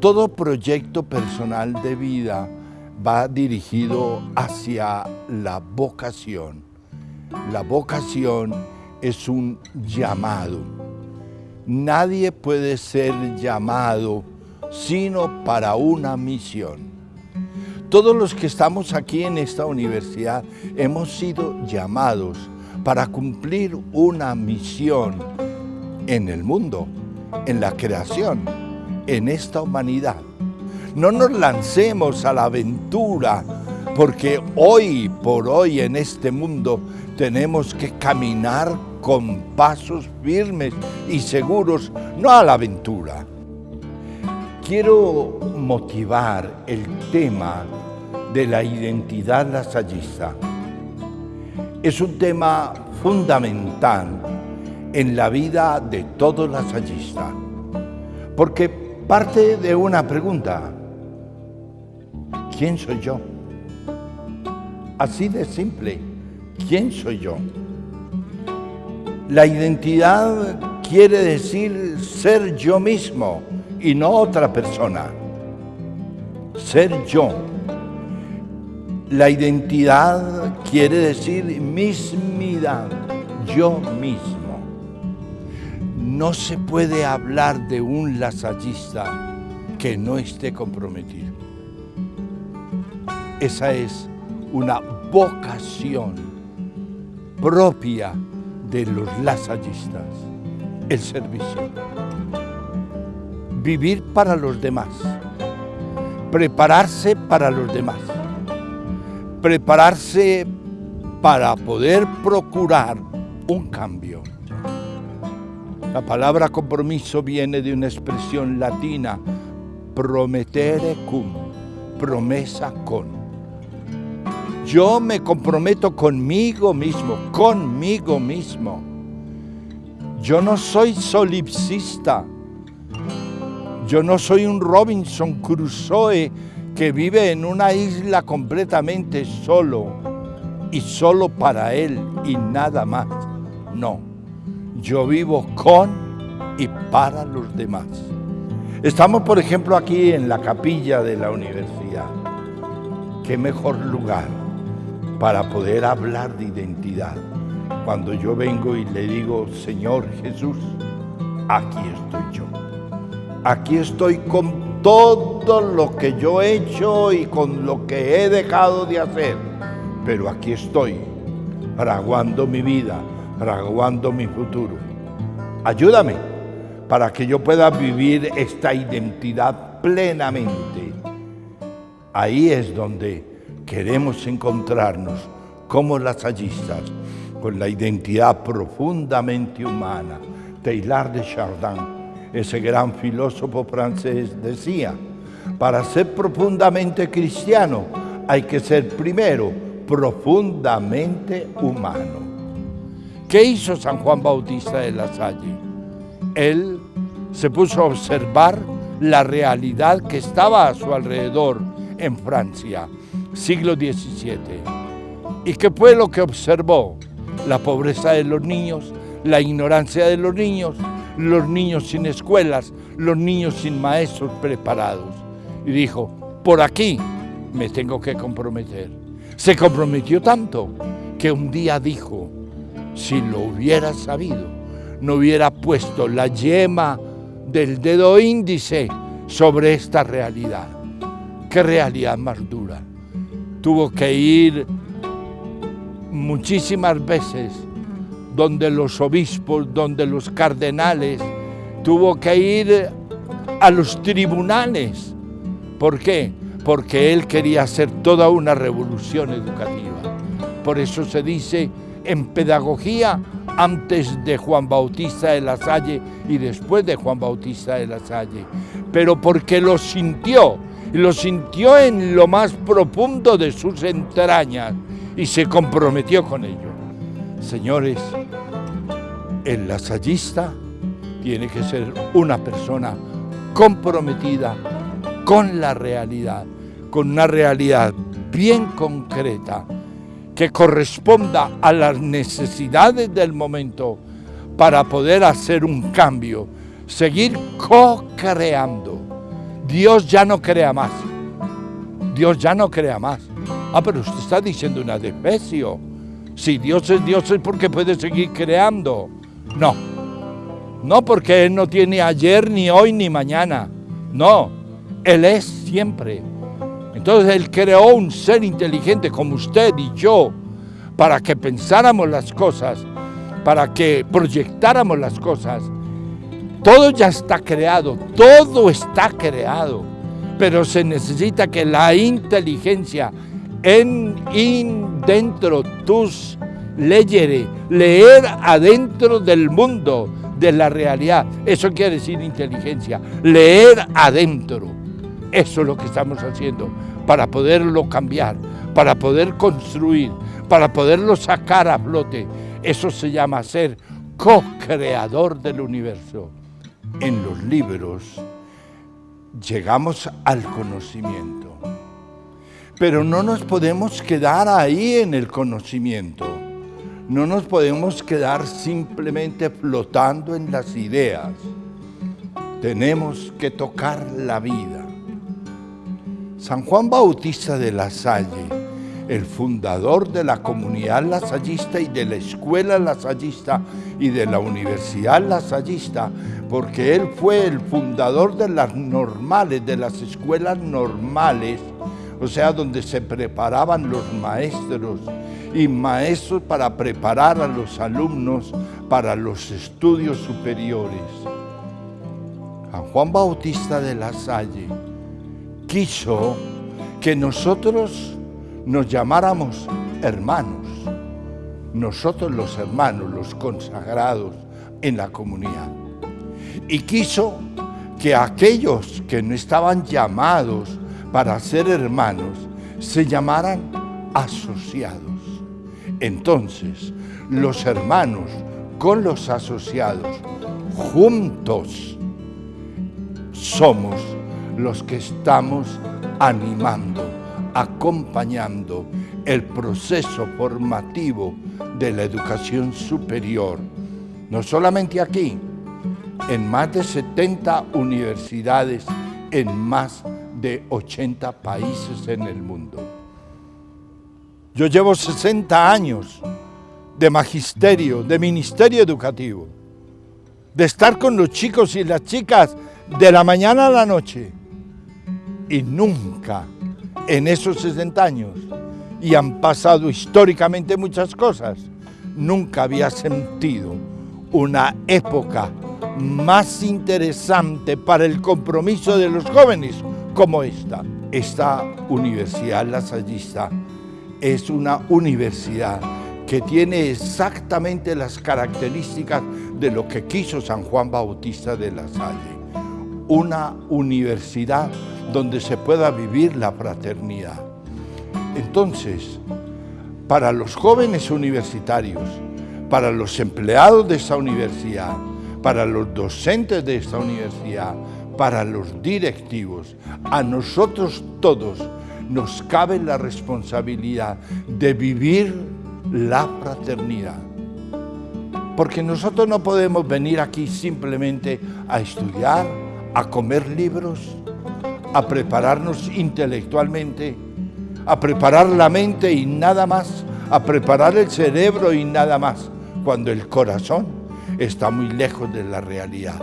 Todo proyecto personal de vida va dirigido hacia la vocación. La vocación es un llamado. Nadie puede ser llamado sino para una misión. Todos los que estamos aquí en esta universidad hemos sido llamados para cumplir una misión en el mundo, en la creación en esta humanidad. No nos lancemos a la aventura, porque hoy por hoy en este mundo tenemos que caminar con pasos firmes y seguros, no a la aventura. Quiero motivar el tema de la identidad lasallista. Es un tema fundamental en la vida de todo lasallista, porque parte de una pregunta. ¿Quién soy yo? Así de simple. ¿Quién soy yo? La identidad quiere decir ser yo mismo y no otra persona. Ser yo. La identidad quiere decir mismidad, yo mismo no se puede hablar de un lasallista que no esté comprometido. Esa es una vocación propia de los lasallistas, el servicio. Vivir para los demás, prepararse para los demás, prepararse para poder procurar un cambio. La palabra compromiso viene de una expresión latina, prometere cum, promesa con. Yo me comprometo conmigo mismo, conmigo mismo. Yo no soy solipsista. Yo no soy un Robinson Crusoe que vive en una isla completamente solo y solo para él y nada más. No yo vivo con y para los demás. Estamos, por ejemplo, aquí en la capilla de la universidad. ¿Qué mejor lugar para poder hablar de identidad? Cuando yo vengo y le digo, Señor Jesús, aquí estoy yo. Aquí estoy con todo lo que yo he hecho y con lo que he dejado de hacer. Pero aquí estoy, fraguando mi vida, fraguando mi futuro. Ayúdame para que yo pueda vivir esta identidad plenamente. Ahí es donde queremos encontrarnos como lasallistas, con la identidad profundamente humana. Teilhard de Chardin, ese gran filósofo francés, decía, para ser profundamente cristiano hay que ser primero profundamente humano. ¿Qué hizo San Juan Bautista de la Salle? Él se puso a observar la realidad que estaba a su alrededor en Francia, siglo XVII. ¿Y qué fue lo que observó? La pobreza de los niños, la ignorancia de los niños, los niños sin escuelas, los niños sin maestros preparados. Y dijo, por aquí me tengo que comprometer. Se comprometió tanto que un día dijo, si lo hubiera sabido, no hubiera puesto la yema del dedo índice sobre esta realidad. ¿Qué realidad más dura? Tuvo que ir muchísimas veces donde los obispos, donde los cardenales, tuvo que ir a los tribunales. ¿Por qué? Porque él quería hacer toda una revolución educativa. Por eso se dice en pedagogía antes de Juan Bautista de la Salle y después de Juan Bautista de la Salle, pero porque lo sintió, lo sintió en lo más profundo de sus entrañas y se comprometió con ello. Señores, el lasallista tiene que ser una persona comprometida con la realidad, con una realidad bien concreta, que corresponda a las necesidades del momento para poder hacer un cambio, seguir co-creando. Dios ya no crea más. Dios ya no crea más. Ah, pero usted está diciendo una defecio. Si Dios es Dios es porque puede seguir creando. No. No porque Él no tiene ayer, ni hoy, ni mañana. No. Él es siempre. Entonces Él creó un ser inteligente como usted y yo para que pensáramos las cosas, para que proyectáramos las cosas. Todo ya está creado, todo está creado, pero se necesita que la inteligencia en, dentro tus leyere, leer adentro del mundo, de la realidad. Eso quiere decir inteligencia, leer adentro. Eso es lo que estamos haciendo para poderlo cambiar, para poder construir, para poderlo sacar a flote. Eso se llama ser co-creador del universo. En los libros llegamos al conocimiento, pero no nos podemos quedar ahí en el conocimiento. No nos podemos quedar simplemente flotando en las ideas. Tenemos que tocar la vida. San Juan Bautista de la Salle, el fundador de la comunidad lasallista y de la escuela lasallista y de la universidad lasallista, porque él fue el fundador de las normales, de las escuelas normales, o sea, donde se preparaban los maestros y maestros para preparar a los alumnos para los estudios superiores. San Juan Bautista de la Salle quiso que nosotros nos llamáramos hermanos, nosotros los hermanos, los consagrados en la comunidad. Y quiso que aquellos que no estaban llamados para ser hermanos se llamaran asociados. Entonces, los hermanos con los asociados, juntos, somos los que estamos animando, acompañando el proceso formativo de la educación superior, no solamente aquí, en más de 70 universidades en más de 80 países en el mundo. Yo llevo 60 años de magisterio, de ministerio educativo, de estar con los chicos y las chicas de la mañana a la noche, y nunca en esos 60 años, y han pasado históricamente muchas cosas, nunca había sentido una época más interesante para el compromiso de los jóvenes como esta. Esta universidad lasallista es una universidad que tiene exactamente las características de lo que quiso San Juan Bautista de la Salle. Una universidad donde se pueda vivir la fraternidad. Entonces, para los jóvenes universitarios, para los empleados de esta universidad, para los docentes de esta universidad, para los directivos, a nosotros todos nos cabe la responsabilidad de vivir la fraternidad. Porque nosotros no podemos venir aquí simplemente a estudiar, a comer libros, a prepararnos intelectualmente, a preparar la mente y nada más, a preparar el cerebro y nada más, cuando el corazón está muy lejos de la realidad,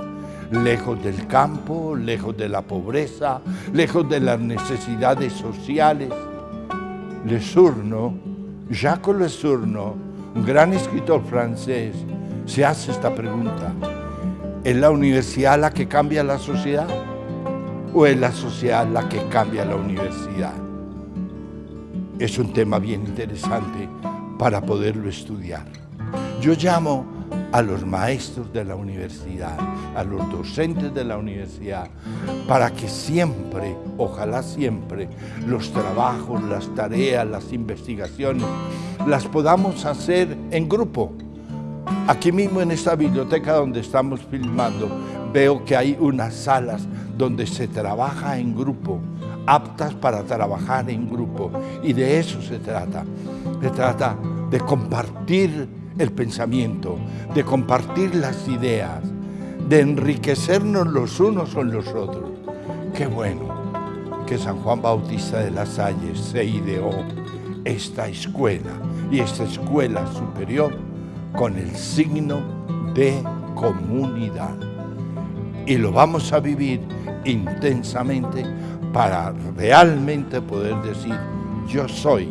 lejos del campo, lejos de la pobreza, lejos de las necesidades sociales. Lesurno, Jacques Lesurno, un gran escritor francés, se hace esta pregunta. ¿Es la universidad la que cambia la sociedad? o es la sociedad la que cambia la universidad? Es un tema bien interesante para poderlo estudiar. Yo llamo a los maestros de la universidad, a los docentes de la universidad, para que siempre, ojalá siempre, los trabajos, las tareas, las investigaciones, las podamos hacer en grupo. Aquí mismo en esta biblioteca donde estamos filmando, veo que hay unas salas donde se trabaja en grupo, aptas para trabajar en grupo. Y de eso se trata. Se trata de compartir el pensamiento, de compartir las ideas, de enriquecernos los unos con los otros. Qué bueno que San Juan Bautista de las Salles se ideó esta escuela y esta escuela superior con el signo de comunidad. Y lo vamos a vivir intensamente para realmente poder decir, yo soy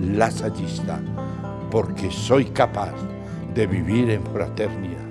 lasallista, porque soy capaz de vivir en fraternidad.